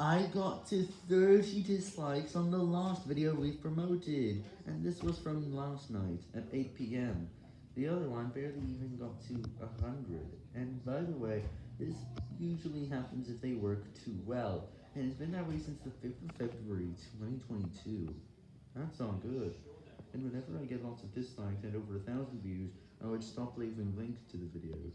I got to 30 dislikes on the last video we promoted, and this was from last night at 8pm. The other one barely even got to 100, and by the way, this usually happens if they work too well, and it's been that way since the 5th of February 2022. That's not good. And whenever I get lots of dislikes and over a thousand views, I would stop leaving links to the videos.